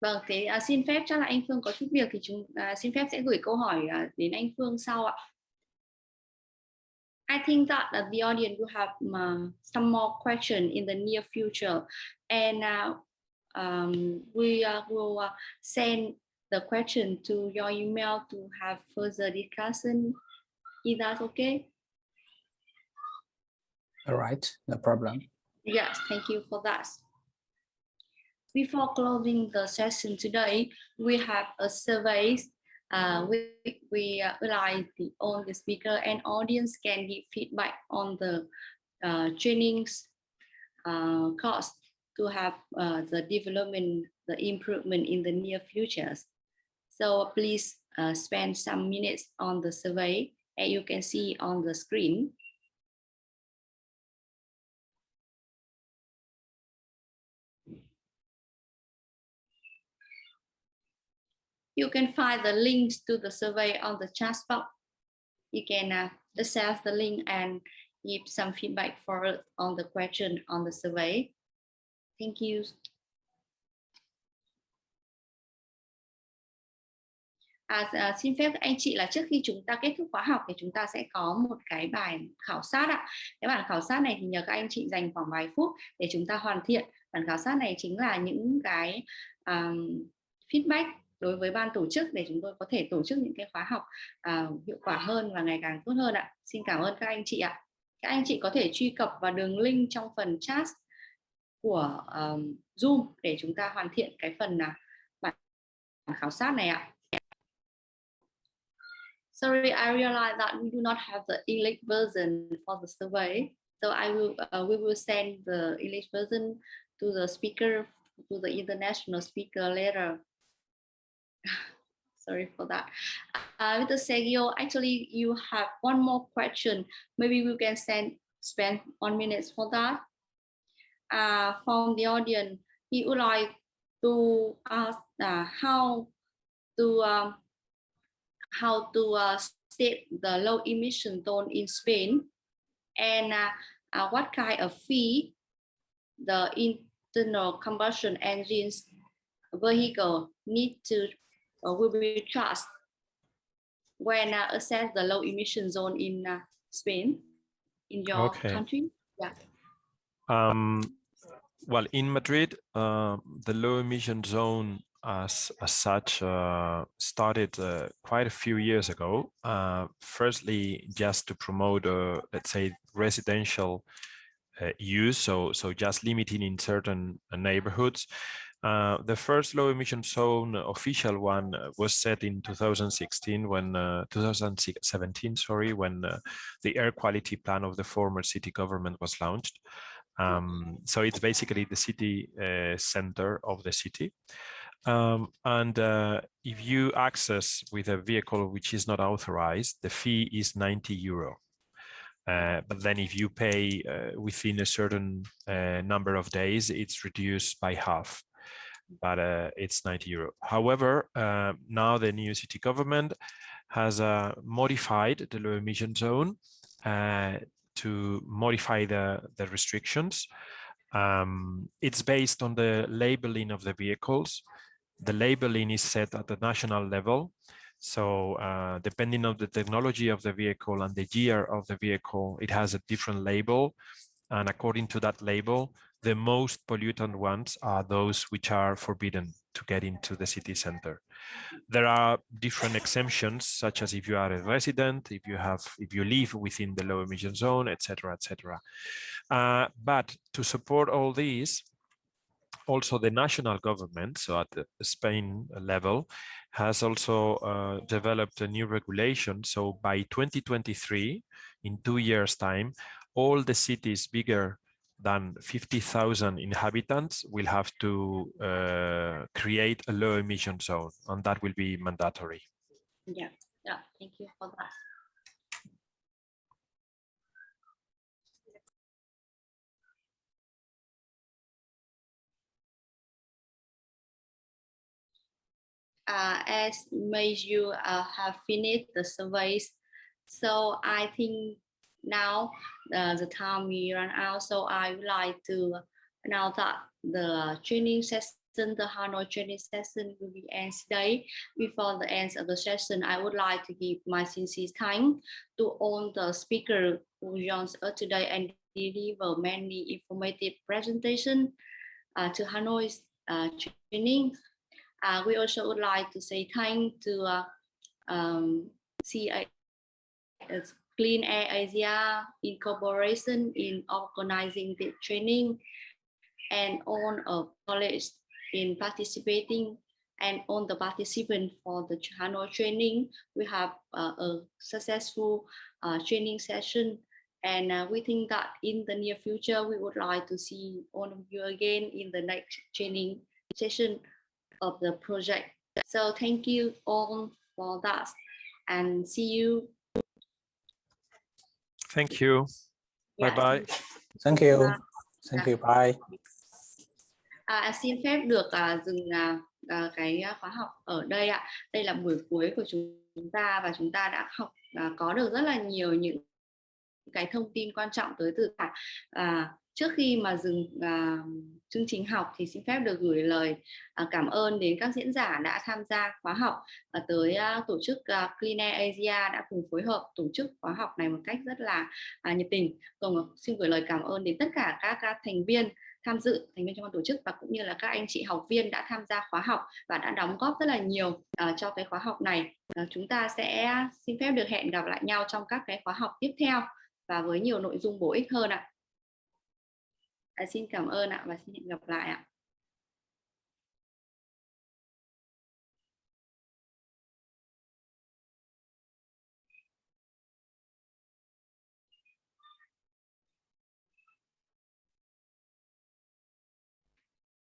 Vâng, thế à, xin phép chắc là anh Phương có chút việc thì chúng à, xin phép sẽ gửi câu hỏi à, đến anh Phương sau ạ. I think that uh, the audience will have um, some more question in the near future, and uh, um, we uh, will uh, send the question to your email to have further discussion. Is that okay? All right, no problem. Yes, thank you for that. Before closing the session today, we have a survey. Uh, we we uh, rely the, on the speaker and audience can give feedback on the uh, trainings uh, cost to have uh, the development, the improvement in the near futures. So please uh, spend some minutes on the survey and you can see on the screen. You can find the links to the survey on the chat box. You can uh, access the link and give some feedback for us on the question on the survey. Thank you. À, à, xin phép anh chị là trước khi chúng ta kết thúc khóa học thì chúng ta sẽ có một cái bài khảo sát ạ. Cái bản khảo sát này thì nhờ các anh chị dành khoảng vài phút để chúng ta hoàn thiện. Bản khảo sát này chính là những cái um, feedback đối với ban tổ chức để chúng tôi có thể tổ chức những cái khóa học à, hiệu quả hơn và ngày càng tốt hơn ạ. Xin cảm ơn các anh chị ạ. Các anh chị có thể truy cập vào đường link trong phần chat của um, Zoom để chúng ta hoàn thiện cái phần uh, bản khảo sát này ạ. Sorry, I realize that we do not have the English version for the survey. So I will, uh, we will send the English version to the speaker, to the international speaker later. Sorry for that. Uh, Mr. Sergio, actually you have one more question. Maybe we can send, spend one minute for that. Uh, from the audience, he would like to ask uh, how to um, how to uh, state the low emission zone in Spain and uh, uh, what kind of fee the internal combustion engines vehicle need to will be charged when uh, assess the low emission zone in uh, Spain in your okay. country? Yeah. Um, well, in Madrid, uh, the low emission zone as, as such uh, started uh, quite a few years ago. Uh, firstly, just to promote, uh, let's say, residential uh, use, so so just limiting in certain uh, the first low emission zone official one was set in 2016 when 2017 sorry when the air quality plan of the former city government was launched. Um, so it's basically the city center of the city. Um, and uh, if you access with a vehicle which is not authorized, the fee is 90 euro. Uh, but then if you pay uh, within a certain uh, number of days, it's reduced by half, but uh, it's 90 euro. However, uh, now the new city government has modified the low emission zone to modify the, the restrictions. Um, it's based on the labeling of the vehicles the labeling is set at the national level. So uh, depending on the technology of the vehicle and the year of the vehicle, it has a different label. And according to that label, the most pollutant ones are those which are forbidden to get into the city center. There are different exemptions, such as if you are a resident, if you have, if you live within the low emission zone, etc., etc. Uh, but to support all these, also the national government, so at the Spain level, has also uh, developed a new regulation. So by 2023, in two years time, all the cities bigger than 50,000 inhabitants will have to uh, create a low emission zone and that will be mandatory. Yeah, yeah, thank you for that. uh, as may you uh, have finished the surveys. So I think now uh, the time we run out. So I would like to now that the training session the Hanoi training session will be end today. Before the end of the session, I would like to give my sincere thanks to all the speakers who joined us today and deliver many informative presentation uh, to Hanoi's uh, training. Uh, we also would like to say thank to uh, um, Clean Air Asia Incorporation in organizing the training and on of college in participating and on the participant for the Hanoi training. We have uh, a successful uh, training session and uh, we think that in the near future, we would like to see all of you again in the next training session of the project. So thank you all for that and see you. Thank you. Bye Yeah, bye. Thank you. Bye. Thank you. Bye. À, xin phép được à, dừng à, à, cái khóa học ở đây ạ. Đây là buổi cuối của chúng ta và chúng ta đã học à, có được rất là nhiều những cái thông tin quan trọng tới từ cả à, trước khi mà dừng à, chương trình học thì xin phép được gửi lời à, cảm ơn đến các diễn giả đã tham gia khóa học à, tới à, tổ chức à, Clean Air Asia đã cùng phối hợp tổ chức khóa học này một cách rất là à, nhiệt tình. Vâng, Còn xin gửi lời cảm ơn đến tất cả các, các thành viên tham dự thành viên trong ban tổ chức và cũng như là các anh chị học viên đã tham gia khóa học và đã đóng góp rất là nhiều uh, cho cái khóa học này uh, chúng ta sẽ xin phép được hẹn gặp lại nhau trong các cái khóa học tiếp theo và với nhiều nội dung bổ ích hơn ạ à. xin cảm ơn ạ và xin hẹn gặp lại ạ